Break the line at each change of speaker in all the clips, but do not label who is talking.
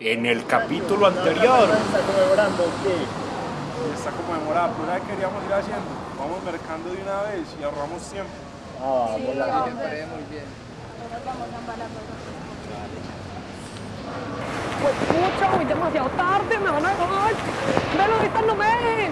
En el capítulo anterior.
¿Está conmemorando qué? Está conmemorada, pero una vez queríamos ir haciendo. Vamos mercando de una vez y ahorramos tiempo.
Ah, vamos la
Pues pucha, voy demasiado tarde, me van a dejar. Velo, ahorita no ven.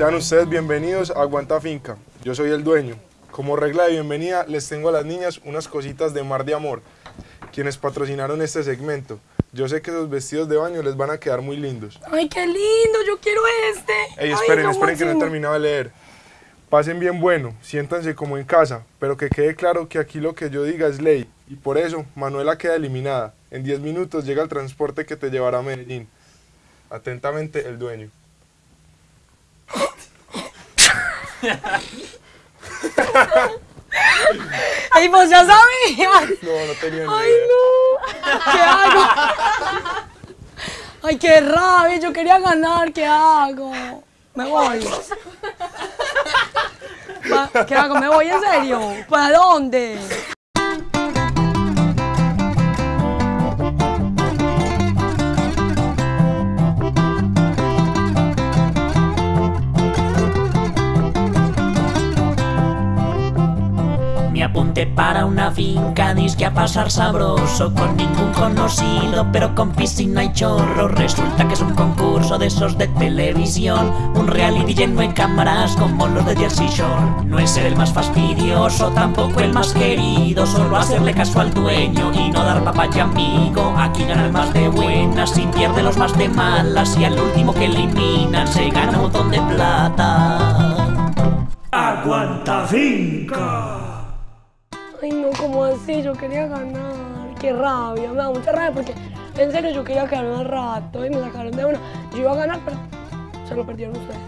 Sean ustedes bienvenidos a Aguanta Finca. Yo soy el dueño. Como regla de bienvenida, les tengo a las niñas unas cositas de Mar de Amor, quienes patrocinaron este segmento. Yo sé que esos vestidos de baño les van a quedar muy lindos.
Ay, qué lindo, yo quiero este.
Ey, esperen, esperen que no he terminado de leer. Pasen bien bueno, siéntanse como en casa, pero que quede claro que aquí lo que yo diga es ley. Y por eso, Manuela queda eliminada. En 10 minutos llega el transporte que te llevará a Medellín. Atentamente, el dueño.
Ay, vos ya sabías.
No, no tenía ni
Ay,
idea.
no. ¿Qué hago? Ay, qué rabia, yo quería ganar, ¿qué hago? Me voy. ¿Qué hago? ¿Me voy en serio? ¿Para dónde?
Apunté para una finca, disque a pasar sabroso Con ningún conocido, pero con piscina y chorro Resulta que es un concurso de esos de televisión Un reality lleno de cámaras como los de Jersey Shore. No es ser el más fastidioso, tampoco el más querido Solo hacerle caso al dueño y no dar papaya amigo. Aquí gana el más de buenas y pierde los más de malas Y al último que eliminan se gana un montón de plata. Aguanta finca
¿cómo así? Yo quería ganar. Qué rabia, me da mucha rabia porque en serio yo quería quedar un rato y me sacaron de una. Yo iba a ganar, pero se lo perdieron ustedes.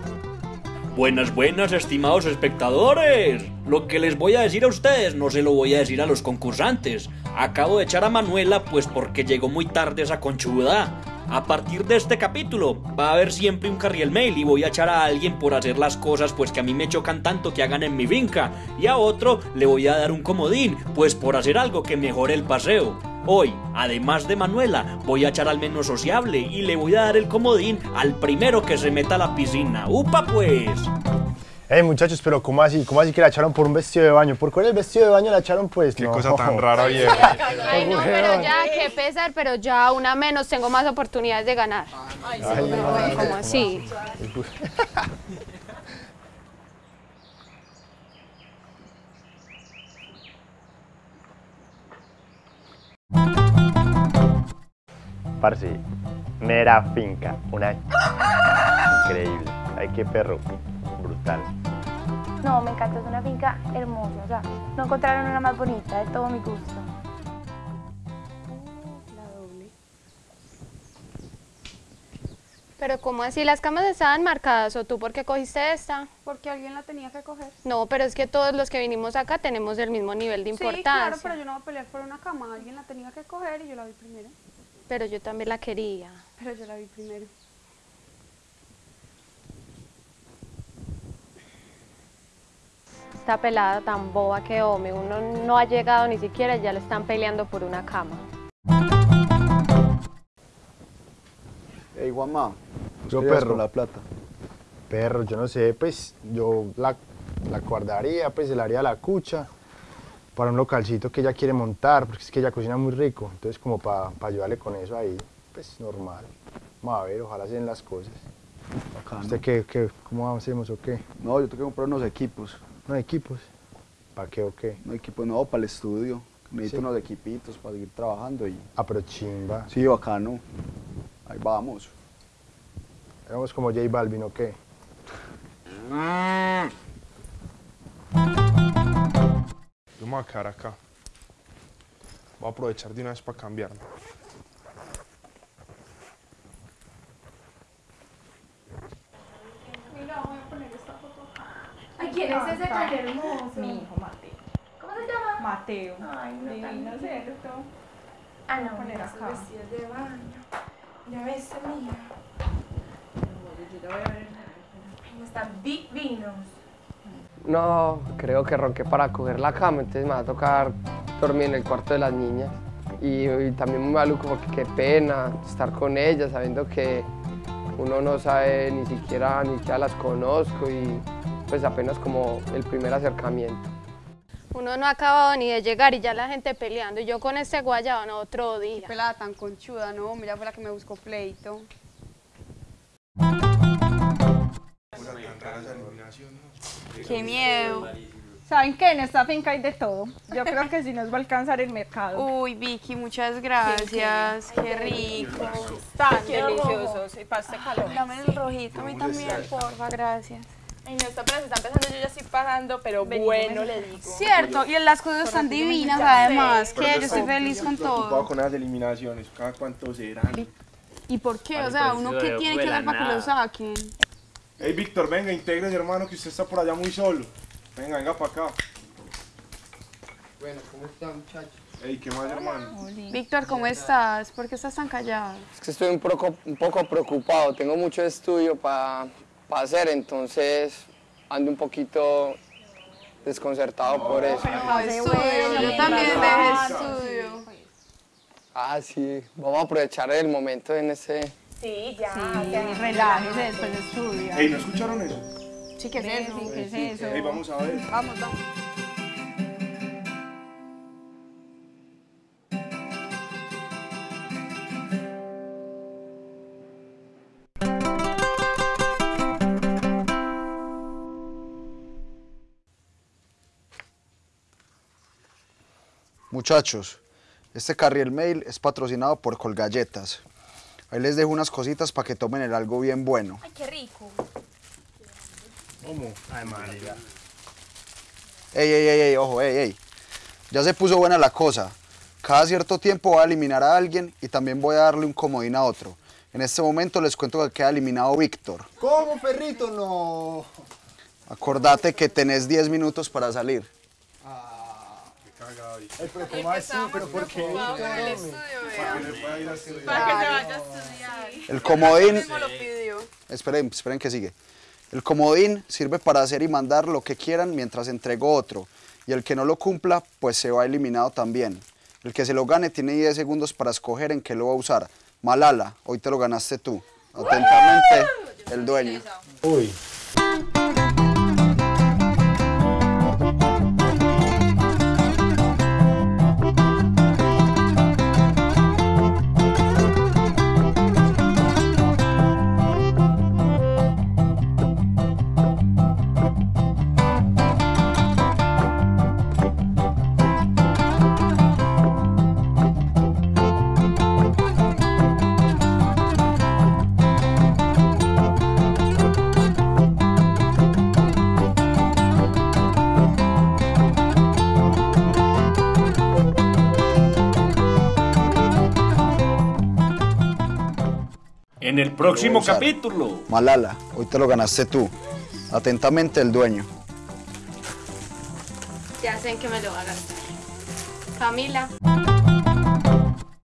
Buenas, buenas, estimados espectadores. Lo que les voy a decir a ustedes no se lo voy a decir a los concursantes. Acabo de echar a Manuela pues porque llegó muy tarde esa conchuda. A partir de este capítulo va a haber siempre un carriel mail y voy a echar a alguien por hacer las cosas pues que a mí me chocan tanto que hagan en mi finca y a otro le voy a dar un comodín pues por hacer algo que mejore el paseo. Hoy, además de Manuela, voy a echar al menos sociable y le voy a dar el comodín al primero que se meta a la piscina. ¡Upa pues!
Ey, muchachos, pero ¿cómo así? ¿Cómo así que la echaron por un vestido de baño? ¿Por cuál el vestido de baño la echaron, pues?
Qué
No.
cosa tan rara, viejo.
Ay, no, pero ya, qué pesar, pero ya una menos tengo más oportunidades de ganar.
Ay,
¿Cómo así?
Parce, mera finca, una increíble. Ay, qué perro, brutal.
No, me encanta, es una finca hermosa. O sea, no encontraron una más bonita, de todo mi gusto.
Pero ¿cómo así? ¿Las camas estaban marcadas o tú por qué cogiste esta?
Porque alguien la tenía que coger.
No, pero es que todos los que vinimos acá tenemos el mismo nivel de importancia.
Sí, claro, pero yo no voy a pelear por una cama. Alguien la tenía que coger y yo la vi primero.
Pero yo también la quería.
Pero yo la vi primero.
Esta pelada tan boba que home, uno no ha llegado ni siquiera y ya le están peleando por una cama.
Ey, Juanma,
Yo,
¿qué harías
perro.
con la plata?
Perro, yo no sé, pues yo la, la guardaría, pues se la haría la cucha para un localcito que ella quiere montar, porque es que ella cocina muy rico, entonces como para ayudarle con eso ahí, pues normal. Vamos a ver, ojalá se den las cosas.
Bacano.
¿Usted qué, qué, cómo hacemos o qué?
No, yo tengo que comprar unos equipos.
¿No equipos? ¿Para qué o qué?
Un equipo nuevo para el estudio. Necesito
Sí.
unos equipitos para seguir trabajando y...
Ah, pero chimba.
Sí, bacano. Ahí vamos.
Hagamos como J Balvin o qué.
Yo me voy a quedar acá. Voy a aprovechar de una vez para cambiarme.
¿Quién es ese tan hermoso?
Mi hijo Mateo.
¿Cómo se llama?
Mateo.
Ay, no
Divino. ¿cierto?
Ah, no,
poner acá.
vestidos de baño. Ya ves, mía. Están divinos.
No, creo que ronqué para coger la cama, entonces me va a tocar dormir en el cuarto de las niñas. Y, y también muy maluco porque qué pena estar con ellas sabiendo que uno no sabe ni siquiera, ni siquiera las conozco y pues apenas como el primer acercamiento.
Uno no ha acabado ni de llegar y ya la gente peleando. Y yo con este guayaba, no, otro día.
Pelada tan conchuda, no, mira fue la que me buscó pleito. Qué miedo. ¿Saben qué? En esta finca hay de todo. Yo creo que sí nos va a alcanzar el mercado.
Uy, Vicky, muchas gracias. Qué rico.
Tan deliciosos. Y paste calor.
Dame el rojito a mí también, porfa, gracias.
Ay, no, esta apenas está empezando, yo ya estoy pagando, pero bueno, le digo.
Cierto, y las cosas están divinas además, que yo estoy feliz con todo.
con las eliminaciones, cada cuánto serán.
¿Y por qué? O sea, ¿uno qué tiene que dar para que lo saquen?
Hey, Víctor, venga, intégrese, hermano, que usted está por allá muy solo. Venga, venga para acá.
Bueno, ¿cómo están muchachos?
Ey, ¿qué más, hermano?
Víctor, ¿cómo estás? ¿Por qué estás tan callado?
Es que estoy un poco, un poco preocupado, tengo mucho estudio para hacer, entonces ando un poquito desconcertado por eso.
Estudio, yo también dejé estudio.
Ah, sí, vamos a aprovechar el momento en ese...
Sí, ya.
Sí, relájese después de estudiar.
Ey, ¿no escucharon eso?
Sí, ¿qué es eso? ¿Qué es eso?
Ey, vamos a ver.
Vamos, vamos.
Muchachos, este Carriel Mail es patrocinado por Colgalletas. Ahí les dejo unas cositas para que tomen el algo bien bueno.
Ay, qué rico.
¿Cómo?
Ey, ey, ey, ey, ojo, ey, ey. Ya se puso buena la cosa. Cada cierto tiempo voy a eliminar a alguien y también voy a darle un comodín a otro. En este momento les cuento que queda eliminado Víctor.
¿Cómo, perrito? No.
Acordate que tenés 10 minutos para salir.
Ay, pero ¿cómo así? ¿Pero por qué?
Para que se vaya a estudiar.
El comodín... Esperen, esperen que sigue. El comodín sirve para hacer y mandar lo que quieran mientras entrego otro. Y el que no lo cumpla, pues se va eliminado también. El que se lo gane tiene 10 segundos para escoger en qué lo va a usar. Malala, hoy te lo ganaste tú. Atentamente, el dueño.
Uy.
En el próximo capítulo.
Malala, hoy te lo ganaste tú. Atentamente, el dueño.
Ya sé en qué me lo va a gastar. Camila.